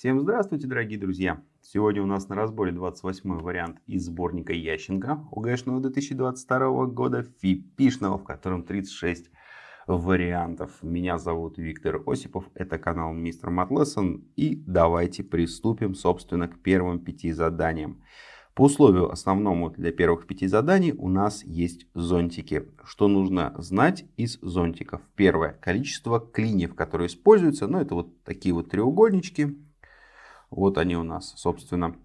Всем здравствуйте, дорогие друзья! Сегодня у нас на разборе 28 вариант из сборника Ященко ОГЭшного 2022 года, ФИПИшного, в котором 36 вариантов. Меня зовут Виктор Осипов, это канал Мистер Матлессон. И давайте приступим, собственно, к первым пяти заданиям. По условию основному для первых пяти заданий у нас есть зонтики. Что нужно знать из зонтиков? Первое. Количество клиньев, которые используются. Ну, это вот такие вот треугольнички. Вот они у нас, собственно.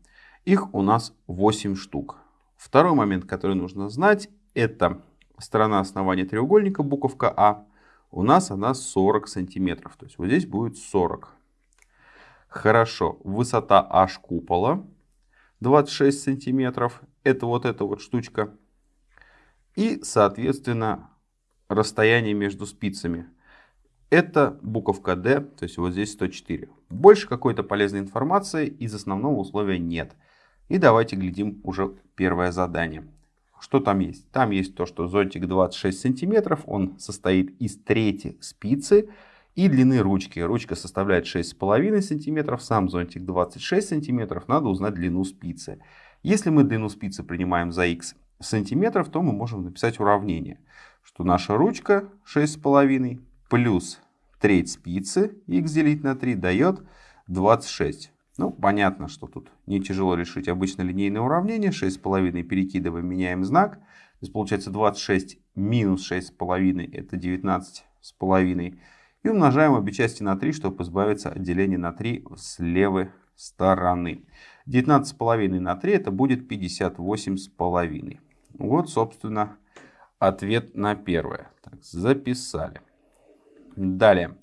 Их у нас 8 штук. Второй момент, который нужно знать, это сторона основания треугольника, буковка А. У нас она 40 сантиметров. То есть вот здесь будет 40. Хорошо. Высота H купола 26 сантиметров. Это вот эта вот штучка. И, соответственно, расстояние между спицами. Это буковка D, то есть вот здесь 104. Больше какой-то полезной информации из основного условия нет. И давайте глядим уже первое задание. Что там есть? Там есть то, что зонтик 26 сантиметров, он состоит из трети спицы и длины ручки. Ручка составляет 6,5 сантиметров, сам зонтик 26 сантиметров, надо узнать длину спицы. Если мы длину спицы принимаем за x сантиметров, то мы можем написать уравнение, что наша ручка 6,5 плюс треть спицы, x делить на 3, дает 26. Ну, понятно, что тут не тяжело решить обычно линейное уравнение. 6,5 перекидываем, меняем знак. То есть получается 26 минус 6,5 это 19,5. И умножаем обе части на 3, чтобы избавиться от деления на 3 с левой стороны. 19,5 на 3 это будет 58,5. Вот, собственно, ответ на первое. Так, записали. Далее.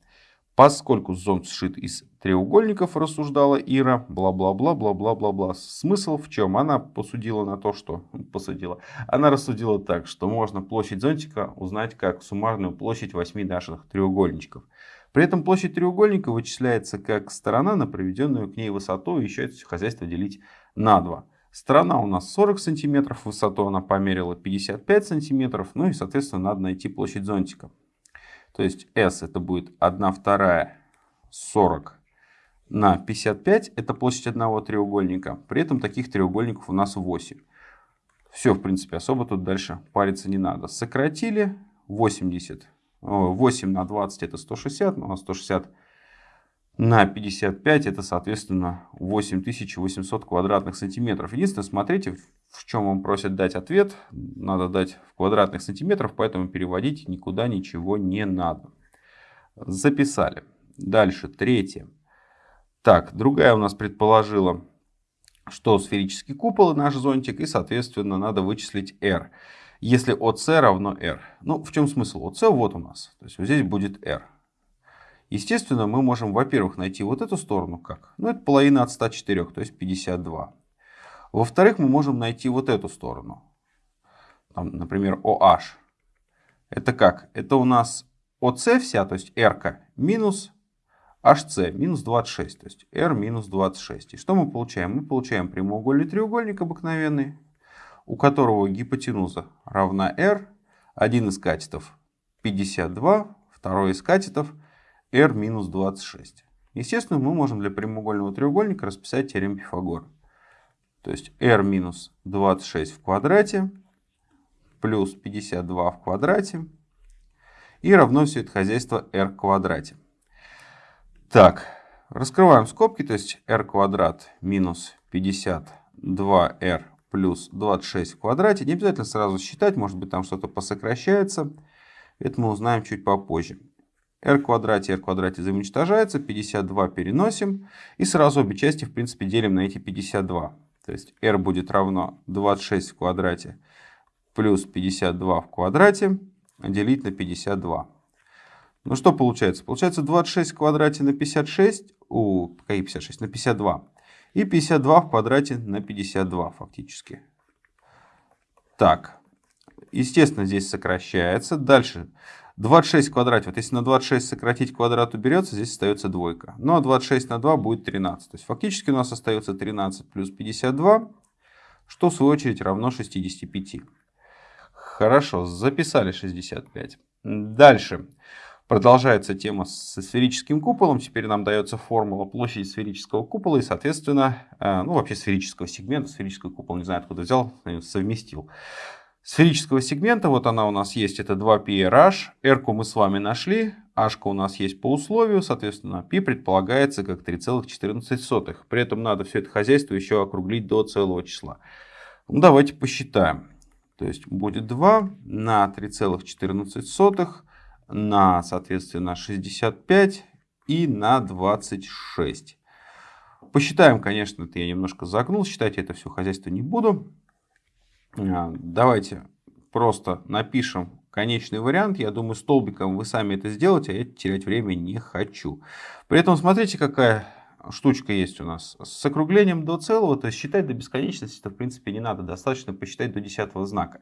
Поскольку зонт сшит из треугольников, рассуждала Ира, бла-бла-бла, бла-бла-бла-бла. Смысл в чем? Она посудила на то, что... Посудила. Она рассудила так, что можно площадь зонтика узнать как суммарную площадь 8 наших треугольничков. При этом площадь треугольника вычисляется как сторона на проведенную к ней высоту, и еще это хозяйство делить на 2. Сторона у нас 40 сантиметров, высоту она померила 55 сантиметров, ну и соответственно надо найти площадь зонтика. То есть S это будет 1 вторая 40 на 55. Это площадь одного треугольника. При этом таких треугольников у нас 8. Все, в принципе, особо тут дальше париться не надо. Сократили 80. 8 на 20 это 160. У нас 160 на 55 это, соответственно, 8800 квадратных сантиметров. Единственное, смотрите, в чем вам просят дать ответ. Надо дать в квадратных сантиметрах, поэтому переводить никуда ничего не надо. Записали. Дальше, третье. Так, другая у нас предположила, что сферический купол наш зонтик, и, соответственно, надо вычислить r. Если ОС равно r. Ну, в чем смысл? ОС вот у нас. То есть, вот здесь будет r. Естественно, мы можем, во-первых, найти вот эту сторону как? Ну, это половина от 104, то есть 52. Во-вторых, мы можем найти вот эту сторону. Там, например, OH. Это как? Это у нас ОС вся, то есть R минус HC минус 26, то есть R минус 26. И что мы получаем? Мы получаем прямоугольный треугольник обыкновенный, у которого гипотенуза равна R, один из катетов 52, второй из катетов r минус 26. Естественно, мы можем для прямоугольного треугольника расписать теорему Пифагора. То есть r минус 26 в квадрате плюс 52 в квадрате и равно все это хозяйство r в квадрате. Так, раскрываем скобки, то есть r квадрат минус 52r плюс 26 в квадрате. Не обязательно сразу считать, может быть там что-то посокращается. Это мы узнаем чуть попозже r квадрате, r квадрате взаимоуничтожается, 52 переносим. И сразу обе части, в принципе, делим на эти 52. То есть r будет равно 26 в квадрате плюс 52 в квадрате делить на 52. Ну что получается? Получается 26 в квадрате на 56, у, какие 56? На 52. И 52 в квадрате на 52 фактически. Так, естественно, здесь сокращается. Дальше 26 в квадрате. Вот если на 26 сократить квадрат уберется, здесь остается двойка. Ну а 26 на 2 будет 13. То есть фактически у нас остается 13 плюс 52, что в свою очередь равно 65. Хорошо, записали 65. Дальше. Продолжается тема со сферическим куполом. Теперь нам дается формула площади сферического купола и, соответственно, э, ну вообще сферического сегмента. Сферический купол, не знаю откуда взял, совместил. Сферического сегмента, вот она у нас есть, это 2πrh. r мы с вами нашли, h у нас есть по условию, соответственно, π предполагается как 3,14. При этом надо все это хозяйство еще округлить до целого числа. Ну, давайте посчитаем. То есть будет 2 на 3,14 на, соответственно, 65 и на 26. Посчитаем, конечно, это я немножко загнул, считать это все хозяйство не буду. А, давайте просто напишем конечный вариант. Я думаю, столбиком вы сами это сделаете, а я терять время не хочу. При этом смотрите, какая штучка есть у нас. С округлением до целого, то есть считать до бесконечности, это в принципе не надо. Достаточно посчитать до десятого знака.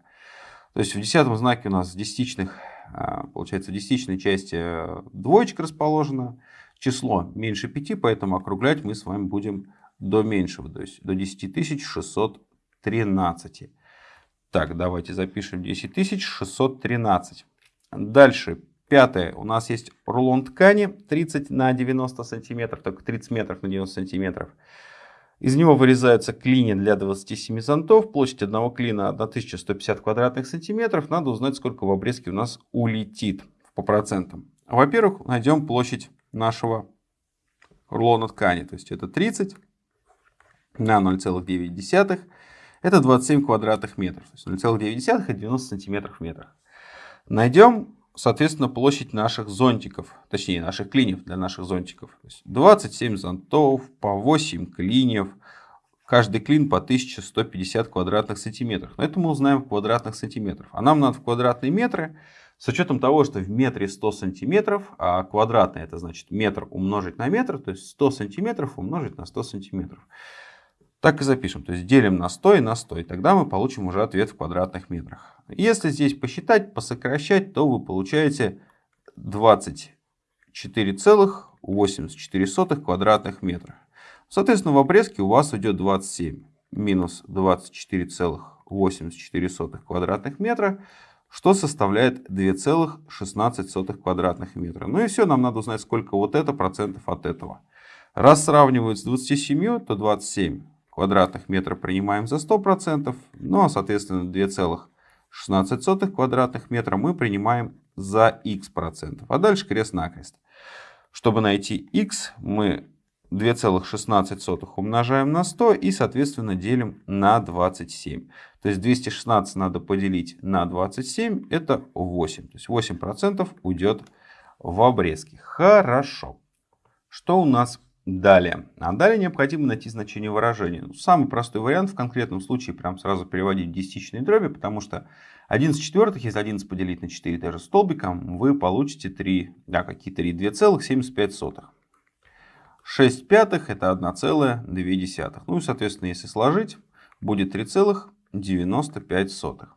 То есть в десятом знаке у нас десятичных, а, получается, в десятичной части э, двоечка расположена. Число меньше 5, поэтому округлять мы с вами будем до меньшего, то есть до 10613. Так, давайте запишем 10613. Дальше, пятое. У нас есть рулон ткани 30 на 90 сантиметров, только 30 метров на 90 сантиметров. Из него вырезаются клини для 27 зонтов. Площадь одного клина 1150 квадратных сантиметров. Надо узнать, сколько в обрезке у нас улетит по процентам. Во-первых, найдем площадь нашего рулона ткани. То есть это 30 на 0,9 это 27 квадратных метров. То есть 0,9 это 90 сантиметров в метрах. Найдем, соответственно, площадь наших зонтиков, точнее наших клиньев для наших зонтиков. То есть 27 зонтов по 8 клиньев. Каждый клин по 1150 квадратных сантиметров. Но это мы узнаем в квадратных сантиметрах. А нам надо в квадратные метры. С учетом того, что в метре 100 сантиметров, а квадратный это значит метр умножить на метр, то есть 100 сантиметров умножить на 100 сантиметров. Так и запишем. То есть делим на 100 и на 100. И тогда мы получим уже ответ в квадратных метрах. Если здесь посчитать, посокращать, то вы получаете 24,84 квадратных метра. Соответственно, в обрезке у вас идет 27 минус 24,84 квадратных метра, что составляет 2,16 квадратных метра. Ну и все, нам надо узнать, сколько вот это процентов от этого. Раз сравнивают с 27, то 27 квадратных метра принимаем за 100%, ну а соответственно 2,16 квадратных метра мы принимаем за x процентов. А дальше крест-накрест. Чтобы найти x, мы 2,16 умножаем на 100 и соответственно делим на 27. То есть 216 надо поделить на 27, это 8. То есть 8% уйдет в обрезки. Хорошо. Что у нас Далее. А далее необходимо найти значение выражения. Ну, самый простой вариант в конкретном случае прям сразу переводить в десятичные дроби, потому что 11 четвертых, если 11 поделить на 4 даже столбиком, вы получите 3, да, какие 3, 2,75. 6 пятых это 1,2. Ну и соответственно, если сложить, будет 3,95.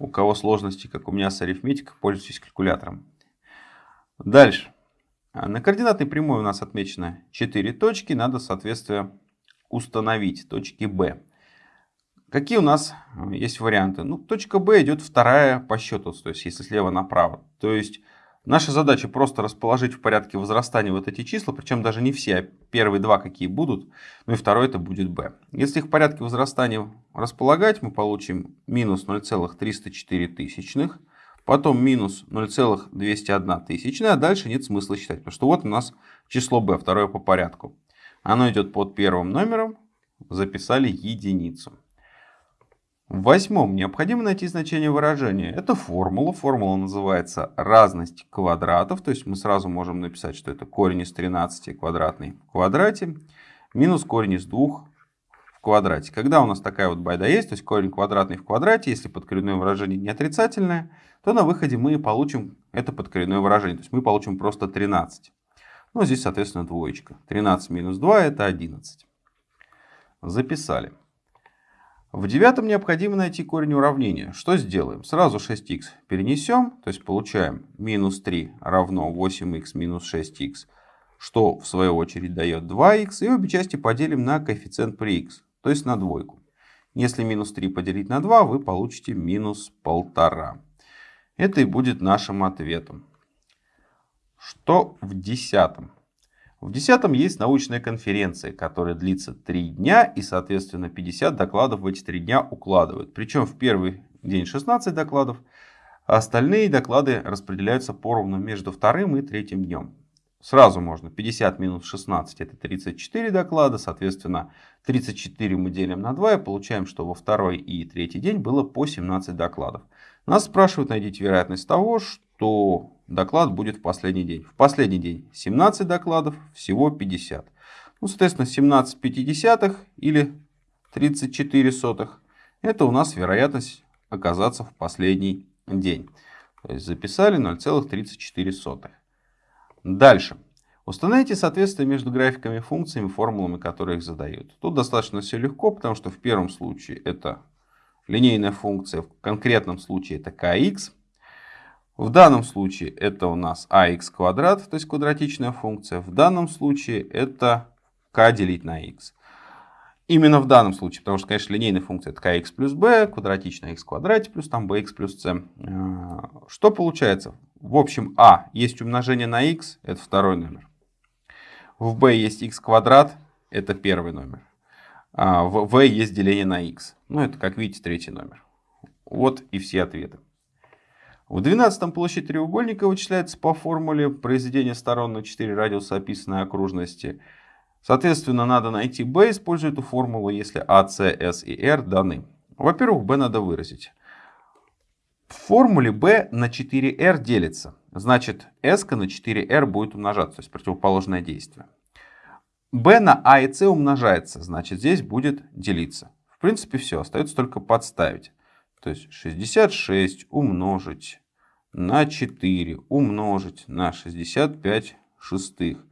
У кого сложности, как у меня с арифметикой, пользуйтесь калькулятором. Дальше. А, на координатной прямой у нас отмечено 4 точки. Надо, соответственно, установить точки B. Какие у нас есть варианты? Ну, точка B идет вторая по счету, то есть если слева направо. То есть наша задача просто расположить в порядке возрастания вот эти числа, причем даже не все, а первые два какие будут, ну и второй это будет B. Если их в порядке возрастания располагать, мы получим минус 0,304 тысячных потом минус 0,201 тысячная, а дальше нет смысла считать, потому что вот у нас число b, второе по порядку. Оно идет под первым номером, записали единицу. В восьмом необходимо найти значение выражения. Это формула. Формула называется разность квадратов. То есть мы сразу можем написать, что это корень из 13 квадратный в квадрате минус корень из 2 в квадрате. Когда у нас такая вот байда есть, то есть корень квадратный в квадрате, если подкоренное выражение не отрицательное, то на выходе мы получим это подкоренное выражение. То есть мы получим просто 13. Ну, здесь, соответственно, двоечка. 13 минус 2 это 11. Записали. В девятом необходимо найти корень уравнения. Что сделаем? Сразу 6х перенесем, то есть получаем минус 3 равно 8х минус 6х, что в свою очередь дает 2х, и обе части поделим на коэффициент при х, то есть на двойку. Если минус 3 поделить на 2, вы получите минус 1,5. Это и будет нашим ответом. Что в десятом? В десятом есть научная конференция, которая длится 3 дня и, соответственно, 50 докладов в эти 3 дня укладывают. Причем в первый день 16 докладов, а остальные доклады распределяются поровну между вторым и третьим днем. Сразу можно 50 минус 16 это 34 доклада, соответственно 34 мы делим на 2 и получаем, что во второй и третий день было по 17 докладов. Нас спрашивают, найдите вероятность того, что доклад будет в последний день. В последний день 17 докладов, всего 50. Ну, соответственно, 17 пятидесятых или 34 сотых. Это у нас вероятность оказаться в последний день. То есть записали 0,34. Дальше. Установите соответствие между графиками функциями, формулами, которые их задают. Тут достаточно все легко, потому что в первом случае это линейная функция, в конкретном случае это kx. В данном случае это у нас ax квадрат, то есть квадратичная функция. В данном случае это k делить на x. Именно в данном случае, потому что, конечно, линейная функция это kx плюс b, квадратичная x в квадрате плюс там bx плюс c. Э, что получается? В общем, a есть умножение на x, это второй номер. В b есть x квадрат, это первый номер. А в v есть деление на x. Ну, это, как видите, третий номер. Вот и все ответы. В 12 площадь треугольника вычисляется по формуле произведения сторон на 4 радиуса описанной окружности. Соответственно, надо найти b, используя эту формулу, если a, c, s и r даны. Во-первых, b надо выразить. В формуле b на 4r делится. Значит, s на 4r будет умножаться, то есть противоположное действие. B на a и c умножается, значит, здесь будет делиться. В принципе, все, остается только подставить. То есть 66 умножить на 4 умножить на 65 шестых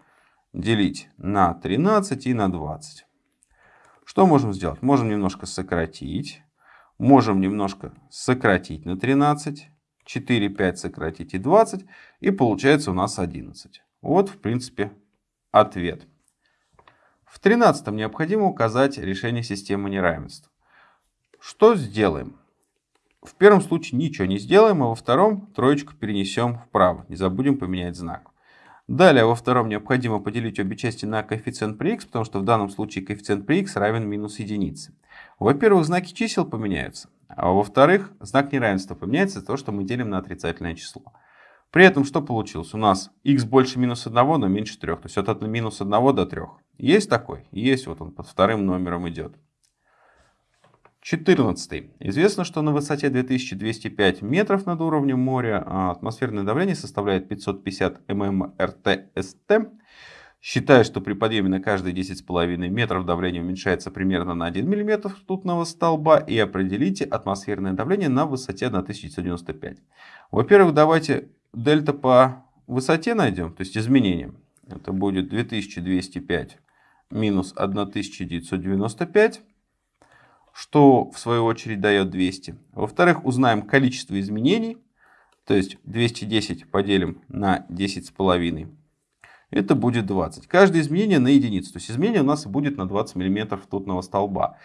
делить на 13 и на 20. Что можем сделать? Можем немножко сократить. Можем немножко сократить на 13. 4, 5 сократить и 20. И получается у нас 11. Вот, в принципе, ответ. В 13 необходимо указать решение системы неравенств. Что сделаем? В первом случае ничего не сделаем, а во втором троечку перенесем вправо. Не забудем поменять знак. Далее во втором необходимо поделить обе части на коэффициент при x, потому что в данном случае коэффициент при x равен минус единице. Во-первых, знаки чисел поменяются, а во-вторых, знак неравенства поменяется то, что мы делим на отрицательное число. При этом что получилось? У нас x больше минус 1, но меньше 3. То есть от минус 1 до 3. Есть такой? Есть, вот он под вторым номером идет. 14. Известно, что на высоте 2205 метров над уровнем моря а, атмосферное давление составляет 550 ммрт-ст. Считая, что при подъеме на каждые 10,5 метров давление уменьшается примерно на 1 мм ртутного столба и определите атмосферное давление на высоте 1995. Во-первых, давайте дельта по высоте найдем, то есть изменение. Это будет 2205 минус 1995 что в свою очередь дает 200. Во-вторых, узнаем количество изменений, то есть 210 поделим на 10,5. Это будет 20. Каждое изменение на единицу. То есть изменение у нас будет на 20 мм ртутного столба.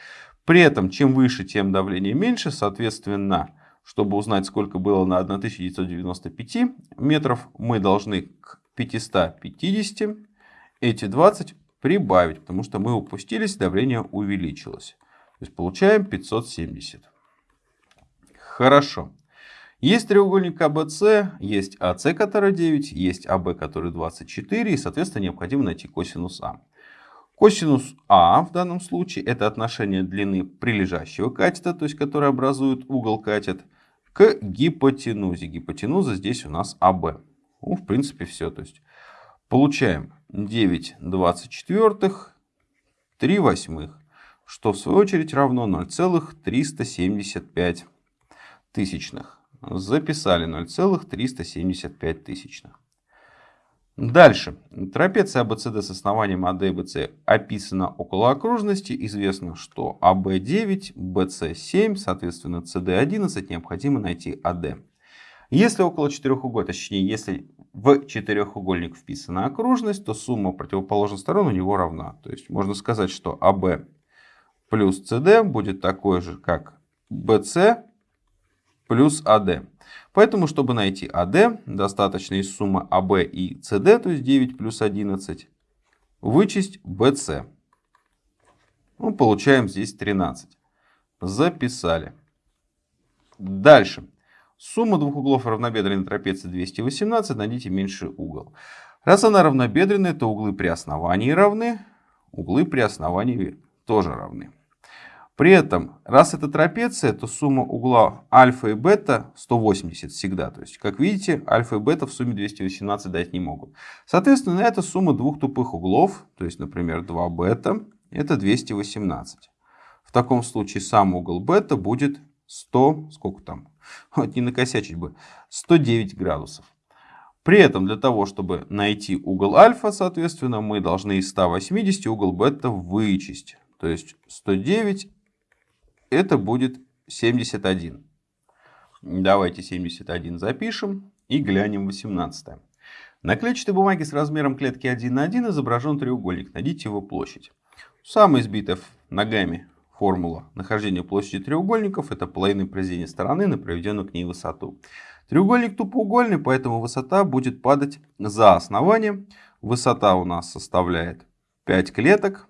При этом, чем выше, тем давление меньше. Соответственно, чтобы узнать, сколько было на 1995 метров, мы должны к 550 эти 20 прибавить, потому что мы упустились, давление увеличилось. То есть получаем 570. Хорошо. Есть треугольник АБС, есть АС, который 9, есть АБ, который 24, и, соответственно, необходимо найти косинус А. Косинус А в данном случае это отношение длины прилежащего катета, то есть который образует угол катет, к гипотенузе. Гипотенуза здесь у нас АБ. Ну, в принципе, все. То есть получаем 9 24, 3 восьмых что в свою очередь равно 0,375 тысячных. Записали 0,375 тысячных. Дальше. Трапеция ABCD с основанием AD и BC описана около окружности. Известно, что AB 9, BC 7, соответственно CD 11. Необходимо найти AD. Если около четырехугольника, точнее, если в четырехугольник вписана окружность, то сумма противоположных сторон у него равна. То есть можно сказать, что AB плюс CD будет такой же, как BC плюс AD. Поэтому, чтобы найти АД, достаточно из суммы АБ и СД, то есть 9 плюс 11, вычесть БС. Ну, получаем здесь 13. Записали. Дальше. Сумма двух углов равнобедренной трапеции 218, найдите меньший угол. Раз она равнобедренная, то углы при основании равны, углы при основании тоже равны. При этом, раз это трапеция, то сумма угла альфа и бета 180 всегда. То есть, как видите, альфа и бета в сумме 218 дать не могут. Соответственно, это сумма двух тупых углов, то есть, например, 2 бета, это 218. В таком случае сам угол бета будет 100, сколько там, вот не накосячить бы, 109 градусов. При этом для того, чтобы найти угол альфа, соответственно, мы должны из 180 угол бета вычесть. То есть 109 это будет 71. Давайте 71 запишем и глянем 18. На клетчатой бумаге с размером клетки 1 на 1 изображен треугольник. Найдите его площадь. Самая избитая ногами формула нахождения площади треугольников это половина произведения стороны на проведенную к ней высоту. Треугольник тупоугольный, поэтому высота будет падать за основание. Высота у нас составляет 5 клеток,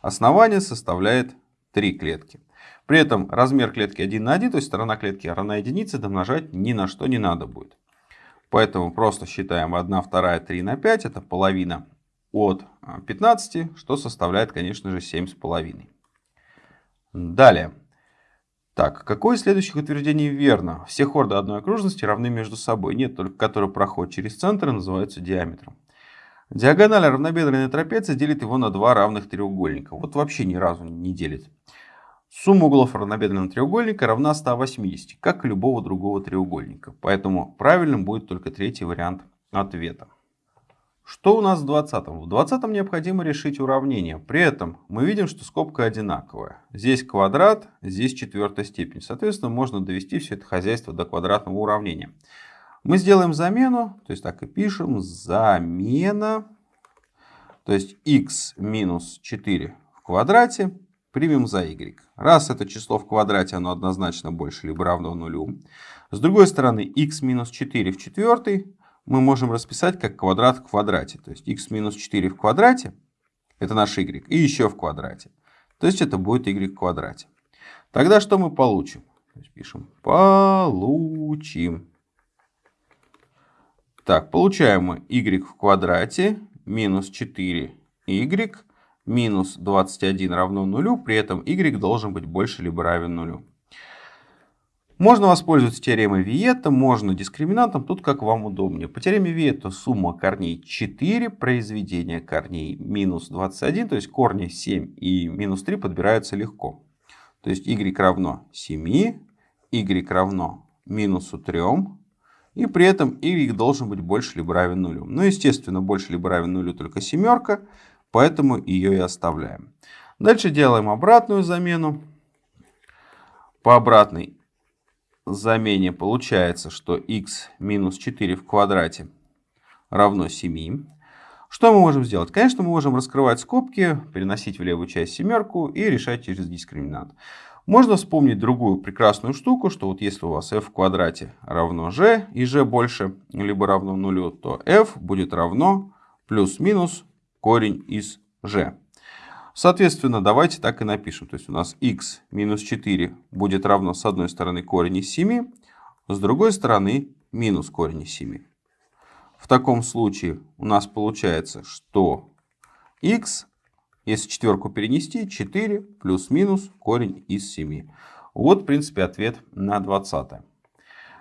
основание составляет 3 клетки. При этом размер клетки 1 на 1, то есть сторона клетки равна единице, домножать ни на что не надо будет. Поэтому просто считаем 1, 2, 3 на 5, это половина от 15, что составляет, конечно же, 7,5. Далее. Так, какое из следующих утверждений верно? Все хорды одной окружности равны между собой. Нет, только которые проходят через центр называются диаметром. Диагональ равнобедренной трапеции делит его на два равных треугольника. Вот вообще ни разу не делит. Сумма углов равнобедренного треугольника равна 180, как и любого другого треугольника. Поэтому правильным будет только третий вариант ответа. Что у нас в 20? В 20 необходимо решить уравнение. При этом мы видим, что скобка одинаковая. Здесь квадрат, здесь четвертая степень. Соответственно, можно довести все это хозяйство до квадратного уравнения. Мы сделаем замену, то есть так и пишем, замена, то есть x минус 4 в квадрате примем за y. Раз это число в квадрате, оно однозначно больше либо равно нулю. С другой стороны, x минус 4 в четвертой мы можем расписать как квадрат в квадрате. То есть x минус 4 в квадрате, это наш y, и еще в квадрате. То есть это будет y в квадрате. Тогда что мы получим? Пишем получим. Так, получаем мы y в квадрате минус 4y минус 21 равно нулю, при этом y должен быть больше либо равен нулю. Можно воспользоваться теоремой Виетта, можно дискриминантом, тут как вам удобнее. По теореме Виетта сумма корней 4, произведение корней минус 21, то есть корни 7 и минус 3 подбираются легко. То есть y равно 7, y равно минусу 3, и при этом y должен быть больше либо равен нулю. Ну, естественно, больше либо равен нулю только семерка, поэтому ее и оставляем. Дальше делаем обратную замену. По обратной замене получается, что x минус 4 в квадрате равно 7. Что мы можем сделать? Конечно, мы можем раскрывать скобки, переносить в левую часть семерку и решать через дискриминант. Можно вспомнить другую прекрасную штуку, что вот если у вас f в квадрате равно g, и g больше либо равно нулю, то f будет равно плюс-минус корень из g. Соответственно, давайте так и напишем. То есть у нас x минус 4 будет равно с одной стороны корень из 7, с другой стороны минус корень из 7. В таком случае у нас получается, что x, если четверку перенести, 4 плюс-минус корень из 7. Вот, в принципе, ответ на 20.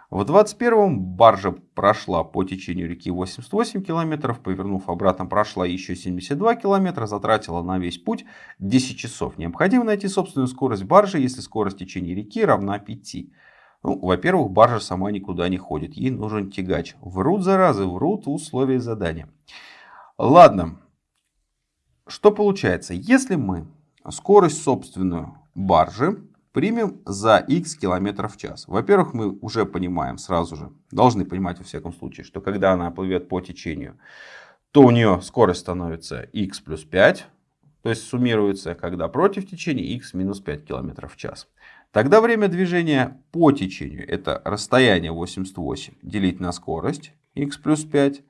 В 21-м баржа прошла по течению реки 88 километров, повернув обратно прошла еще 72 километра, затратила на весь путь 10 часов. Необходимо найти собственную скорость баржи, если скорость течения реки равна 5. Ну, во-первых, баржа сама никуда не ходит, ей нужен тягач. Врут, заразы, врут условия задания. Ладно, что получается? Если мы скорость собственную баржи примем за x километров в час. Во-первых, мы уже понимаем сразу же, должны понимать во всяком случае, что когда она плывет по течению, то у нее скорость становится x плюс 5, то есть суммируется, когда против течения x минус 5 километров в час. Тогда время движения по течению, это расстояние 88, делить на скорость, x плюс 5.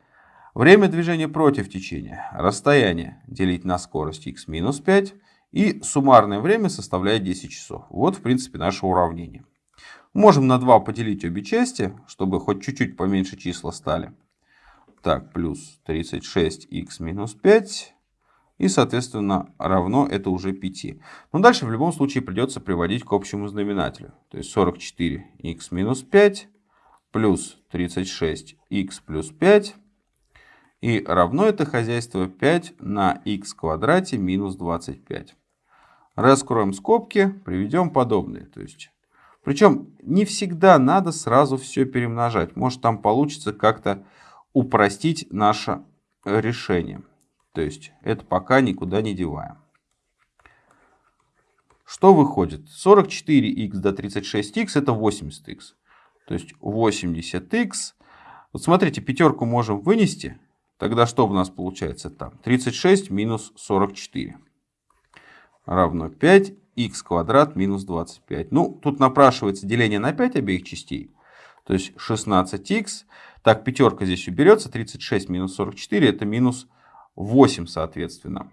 Время движения против течения, расстояние, делить на скорость, x минус 5. И суммарное время составляет 10 часов. Вот, в принципе, наше уравнение. Можем на 2 поделить обе части, чтобы хоть чуть-чуть поменьше числа стали. Так, плюс 36х минус 5 и, соответственно, равно это уже 5. Но дальше в любом случае придется приводить к общему знаменателю. То есть 44х минус 5 плюс 36х плюс 5. И равно это хозяйство 5 на х квадрате минус 25. Раскроем скобки, приведем подобные. То есть, причем не всегда надо сразу все перемножать. Может там получится как-то упростить наше решение. То есть это пока никуда не деваем. Что выходит? 44х до 36х это 80х. То есть 80х. Вот смотрите, пятерку можем вынести. Тогда что у нас получается там? 36 минус 44 равно 5 х квадрат минус 25. Ну, тут напрашивается деление на 5 обеих частей. То есть 16х. Так, пятерка здесь уберется. 36 минус 44 это минус 8 соответственно.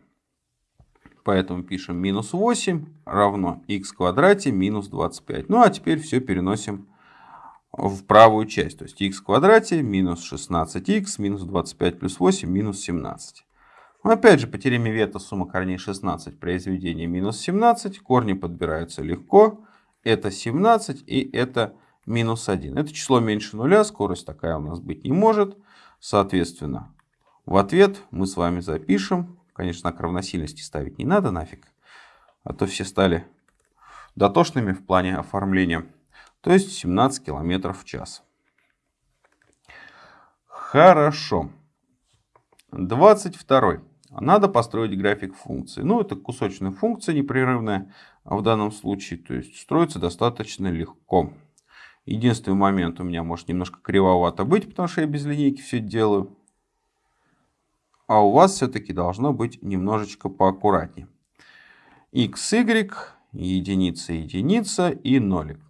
Поэтому пишем минус 8 равно х квадрате минус 25. Ну а теперь все переносим в правую часть. То есть х квадрате минус 16х минус 25 плюс 8 минус 17. Опять же по теореме Вета сумма корней 16 произведение минус 17. Корни подбираются легко. Это 17 и это минус 1. Это число меньше нуля, скорость такая у нас быть не может. Соответственно, в ответ мы с вами запишем, конечно, знак равносильности ставить не надо нафиг, а то все стали дотошными в плане оформления. То есть 17 км в час. Хорошо. 22. Надо построить график функции. Ну, это кусочная функция непрерывная в данном случае. То есть строится достаточно легко. Единственный момент у меня может немножко кривовато быть, потому что я без линейки все делаю а у вас все-таки должно быть немножечко поаккуратнее. x, y, единица, единица и нолик.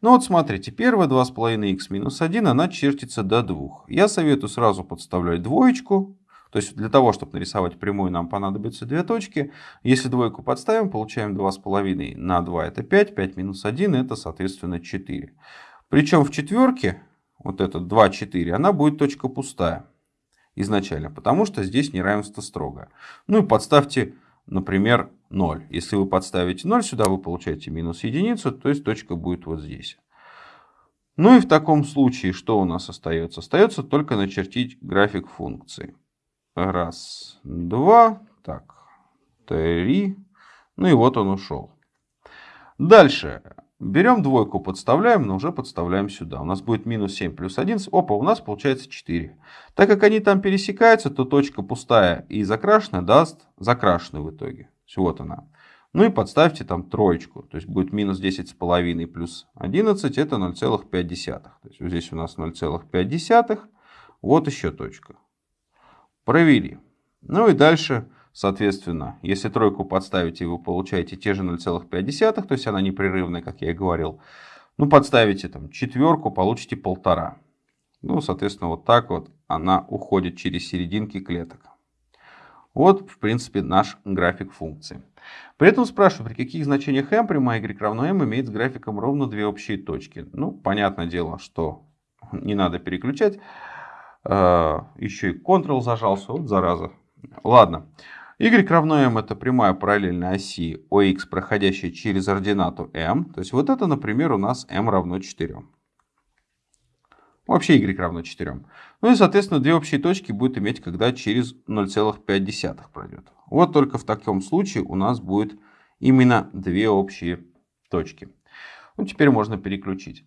Ну вот смотрите, первая 2,5х минус 1, она чертится до 2. Я советую сразу подставлять двоечку. То есть для того, чтобы нарисовать прямую, нам понадобятся две точки. Если двойку подставим, получаем 2,5 на 2 это 5, 5 минус 1 это соответственно 4. Причем в четверке, вот это 2, 4, она будет точка пустая изначально, потому что здесь неравенство строго. Ну и подставьте, например, 0. Если вы подставите 0 сюда, вы получаете минус единицу, то есть точка будет вот здесь. Ну и в таком случае что у нас остается? Остается только начертить график функции. Раз, два, так, три. Ну и вот он ушел. Дальше. Берем двойку, подставляем, но уже подставляем сюда. У нас будет минус 7 плюс 11. Опа, у нас получается 4. Так как они там пересекаются, то точка пустая и закрашенная даст закрашенную в итоге. Вот она. Ну и подставьте там троечку. То есть будет минус 10,5 плюс 11, это 0,5. То есть вот здесь у нас 0,5. Вот еще точка. Провели. Ну и дальше Соответственно, если тройку подставите, вы получаете те же 0,5, то есть она непрерывная, как я и говорил. Ну, подставите там четверку, получите полтора. Ну, соответственно, вот так вот она уходит через серединки клеток. Вот, в принципе, наш график функции. При этом спрашиваю, при каких значениях m прямая y равно m имеет с графиком ровно две общие точки. Ну, понятное дело, что не надо переключать. А, Еще и Ctrl зажался, вот зараза. Ладно. Y равно m это прямая параллельная оси OX, проходящая через ординату m. То есть вот это, например, у нас m равно 4. Вообще y равно 4. Ну и, соответственно, две общие точки будет иметь, когда через 0,5 пройдет. Вот только в таком случае у нас будет именно две общие точки. Ну, теперь можно переключить.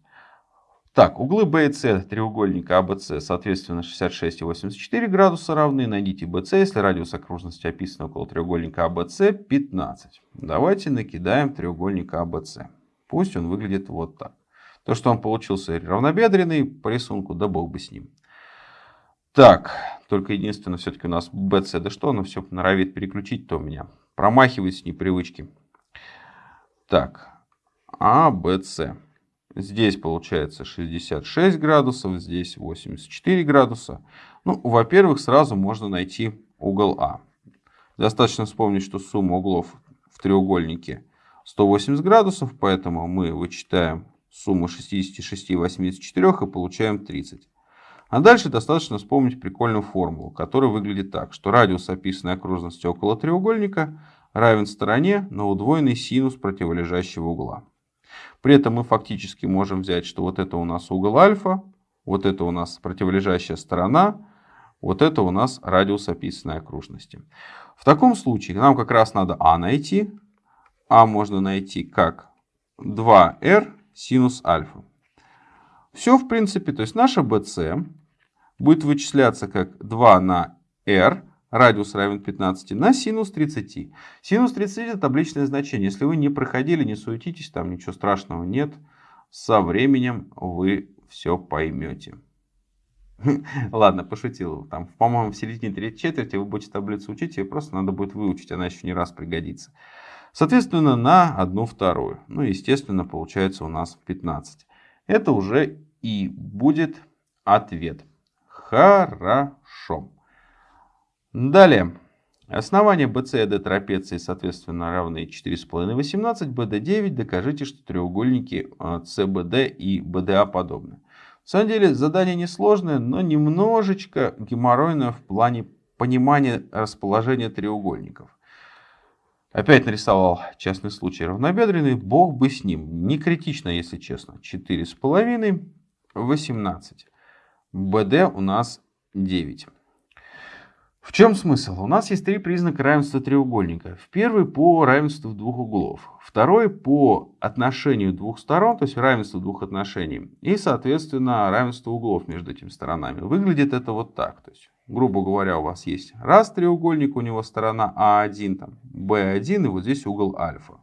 Так, углы B и C треугольника ABC, а соответственно, 66 и 84 градуса равны. Найдите BC, если радиус окружности описан около треугольника ABC 15. Давайте накидаем треугольник ABC. Пусть он выглядит вот так. То, что он получился равнобедренный по рисунку, да бог бы с ним. Так, только единственное, все-таки у нас BC, да что оно все норовит переключить, то у меня промахивается непривычки. Так, ABC. Здесь получается 66 градусов, здесь 84 градуса. Ну, во-первых, сразу можно найти угол А. Достаточно вспомнить, что сумма углов в треугольнике 180 градусов, поэтому мы вычитаем сумму 66 и 84 и получаем 30. А дальше достаточно вспомнить прикольную формулу, которая выглядит так, что радиус описанной окружности около треугольника равен стороне на удвоенный синус противолежащего угла. При этом мы фактически можем взять, что вот это у нас угол альфа, вот это у нас противолежащая сторона, вот это у нас радиус описанной окружности. В таком случае нам как раз надо А найти. А можно найти как 2r синус альфа. Все в принципе, то есть наша BC будет вычисляться как 2 на r, радиус равен 15, на синус 30. Синус 30 это табличное значение. Если вы не проходили, не суетитесь, там ничего страшного нет. Со временем вы все поймете. Ладно, пошутил. Там, по-моему, в середине третьей четверти вы будете таблицу учить, ее просто надо будет выучить, она еще не раз пригодится. Соответственно, на одну вторую. Ну, естественно, получается у нас 15. Это уже и будет ответ. Хорошо. Далее. Основание BC и D трапеции, соответственно, равны 4,5 и 18, BD9. Докажите, что треугольники CBD а, и BDA подобны. На самом деле задание несложное, но немножечко геморройное в плане понимания расположения треугольников. Опять нарисовал частный случай равнобедренный, бог бы с ним. Не критично, если честно. 4,5, 18. БД у нас 9. В чем смысл? У нас есть три признака равенства треугольника. Первый по равенству двух углов. Второй по отношению двух сторон, то есть равенство двух отношений. И, соответственно, равенство углов между этими сторонами. Выглядит это вот так. То есть, грубо говоря, у вас есть раз треугольник, у него сторона А1, там, Б1, и вот здесь угол альфа.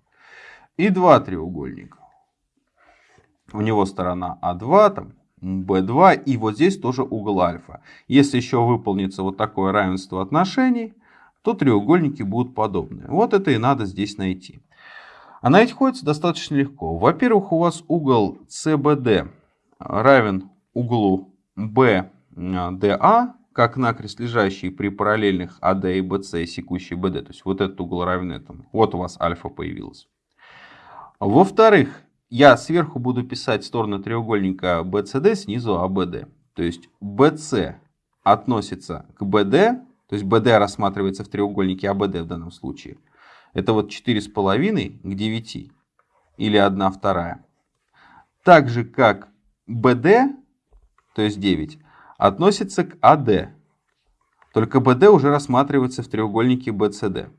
И два треугольника. У него сторона А2, там, b2 и вот здесь тоже угол альфа. Если еще выполнится вот такое равенство отношений, то треугольники будут подобны. Вот это и надо здесь найти. А найти ходится достаточно легко. Во-первых, у вас угол CBD равен углу BDA, как накрест лежащий при параллельных AD и BC, секущий BD. То есть вот этот угол равен этому. Вот у вас альфа появилась. Во-вторых, я сверху буду писать стороны треугольника BCD, снизу ABD. То есть BC относится к BD, то есть BD рассматривается в треугольнике ABD в данном случае. Это вот 4,5 к 9 или 1 вторая. Так же как BD, то есть 9, относится к AD. Только BD уже рассматривается в треугольнике BCD.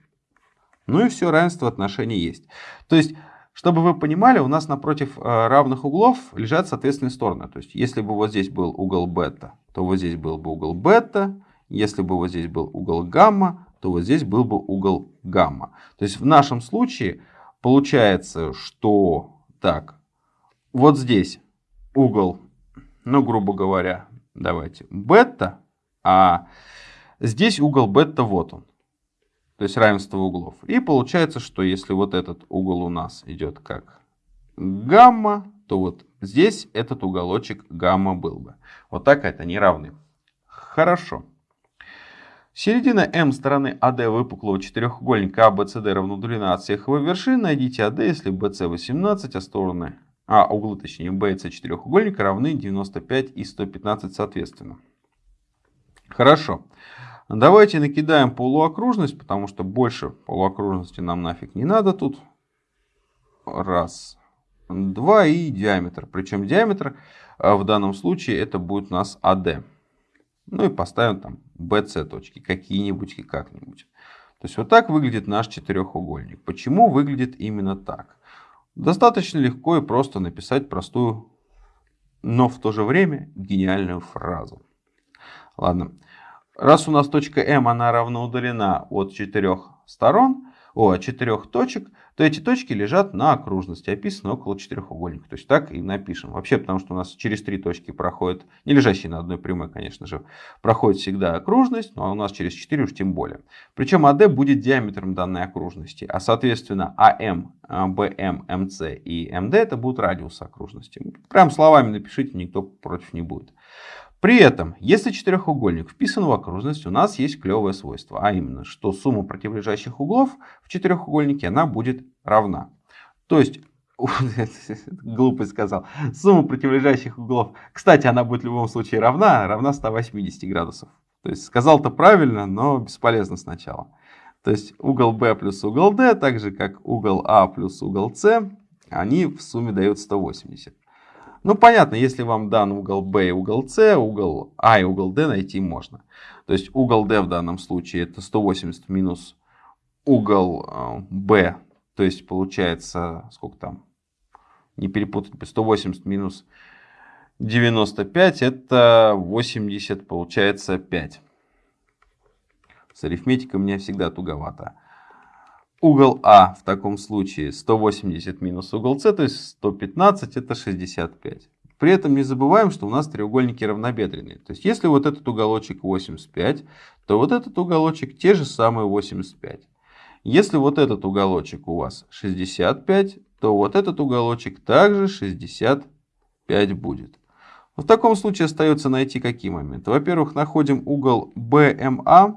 Ну и все, равенство отношений есть. То есть чтобы вы понимали, у нас напротив э, равных углов лежат соответственные стороны. То есть, если бы вот здесь был угол бета, то вот здесь был бы угол бета. Если бы вот здесь был угол гамма, то вот здесь был бы угол гамма. То есть, в нашем случае получается, что так, вот здесь угол, ну, грубо говоря, давайте, бета, а здесь угол бета, вот он то есть равенство углов. И получается, что если вот этот угол у нас идет как гамма, то вот здесь этот уголочек гамма был бы. Вот так это не равны. Хорошо. Середина М стороны АД выпуклого четырехугольника ABCD равна длина от всех его вершин. Найдите АД, если BC 18, а стороны, а углы точнее BC четырехугольника равны 95 и 115 соответственно. Хорошо. Давайте накидаем полуокружность, потому что больше полуокружности нам нафиг не надо тут. Раз, два и диаметр. Причем диаметр а, в данном случае это будет у нас AD. Ну и поставим там BC точки, какие-нибудь и как-нибудь. То есть вот так выглядит наш четырехугольник. Почему выглядит именно так? Достаточно легко и просто написать простую, но в то же время гениальную фразу. Ладно. Раз у нас точка М она равно удалена от четырех сторон, о, четырех точек, то эти точки лежат на окружности, описаны около четырехугольника. То есть так и напишем. Вообще, потому что у нас через три точки проходит, не лежащие на одной прямой, конечно же, проходит всегда окружность, но у нас через четыре уж тем более. Причем АД будет диаметром данной окружности, а соответственно АМ, БМ, МС и МД это будут радиусы окружности. Прям словами напишите, никто против не будет. При этом, если четырехугольник вписан в окружность, у нас есть клевое свойство, а именно, что сумма противолежащих углов в четырехугольнике она будет равна. То есть, глупость сказал, сумма противолежащих углов, кстати, она будет в любом случае равна, равна 180 градусов. То есть, сказал-то правильно, но бесполезно сначала. То есть, угол B плюс угол D, так же как угол А плюс угол С, они в сумме дают 180. Ну, понятно, если вам дан угол B и угол C, угол А и угол D найти можно. То есть угол D в данном случае это 180 минус угол B, э, то есть получается, сколько там, не перепутать, 180 минус 95, это 80, получается 5. С арифметикой меня всегда туговато. Угол А в таком случае 180 минус угол С, то есть 115, это 65. При этом не забываем, что у нас треугольники равнобедренные. То есть если вот этот уголочек 85, то вот этот уголочек те же самые 85. Если вот этот уголочек у вас 65, то вот этот уголочек также 65 будет. В таком случае остается найти какие моменты. Во-первых, находим угол BMA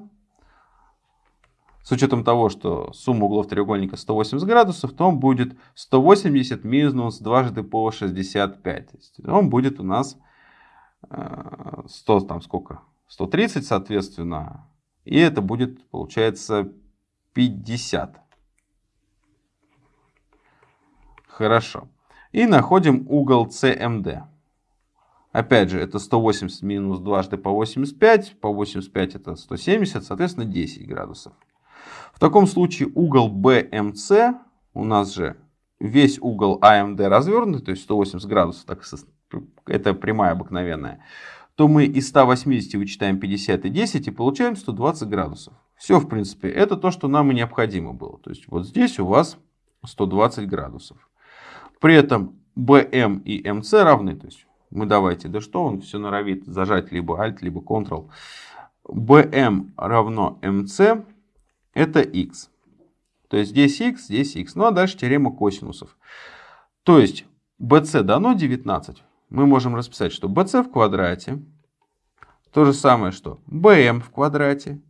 с учетом того, что сумма углов треугольника 180 градусов, то он будет 180 минус дважды по 65. То он будет у нас 100, э, там сколько? 130, соответственно. И это будет, получается, 50. Хорошо. И находим угол CMD. Опять же, это 180 минус дважды по 85. По 85 это 170, соответственно, 10 градусов. Таком случае угол BMC, у нас же весь угол AMD развернутый, то есть 180 градусов, так, это прямая обыкновенная, то мы из 180 вычитаем 50 и 10 и получаем 120 градусов. Все, в принципе, это то, что нам и необходимо было. То есть вот здесь у вас 120 градусов. При этом BM и MC равны. То есть мы давайте, да что он все норовит зажать либо Alt, либо Ctrl. BM равно MC это x. То есть здесь x, здесь x. Ну а дальше теорема косинусов. То есть BC дано 19. Мы можем расписать, что BC в квадрате то же самое, что BM в квадрате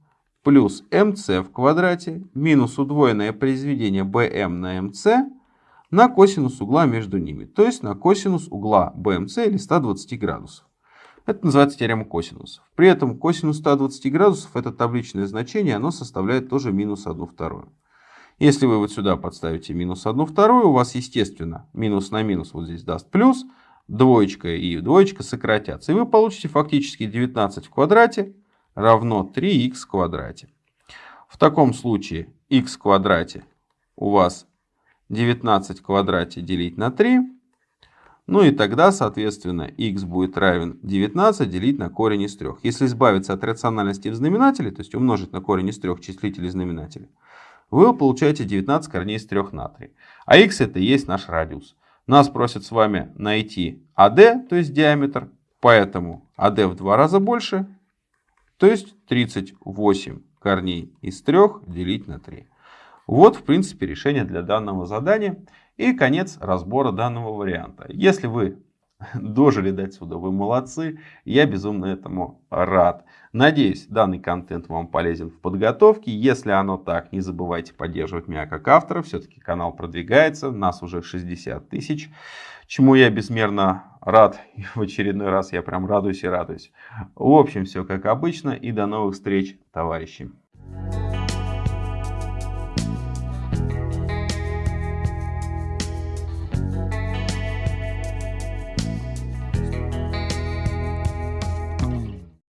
плюс MC в квадрате минус удвоенное произведение BM на MC на косинус угла между ними. То есть на косинус угла BMC или 120 градусов. Это называется теорема косинусов. При этом косинус 120 градусов, это табличное значение, оно составляет тоже минус 1 вторую. Если вы вот сюда подставите минус 1 вторую, у вас, естественно, минус на минус вот здесь даст плюс, двоечка и двоечка сократятся. И вы получите фактически 19 в квадрате равно 3х в квадрате. В таком случае х в квадрате у вас 19 в квадрате делить на 3 ну и тогда, соответственно, x будет равен 19 делить на корень из 3. Если избавиться от рациональности в знаменателе, то есть умножить на корень из 3 числитель и знаменатель, вы получаете 19 корней из 3 на 3. А x это и есть наш радиус. Нас просят с вами найти AD, то есть диаметр, поэтому AD в два раза больше, то есть 38 корней из 3 делить на 3. Вот, в принципе, решение для данного задания. И конец разбора данного варианта. Если вы дожили до сюда, вы молодцы. Я безумно этому рад. Надеюсь, данный контент вам полезен в подготовке. Если оно так, не забывайте поддерживать меня как автора. Все-таки канал продвигается. Нас уже 60 тысяч. Чему я безмерно рад. И в очередной раз я прям радуюсь и радуюсь. В общем, все как обычно. И до новых встреч, товарищи.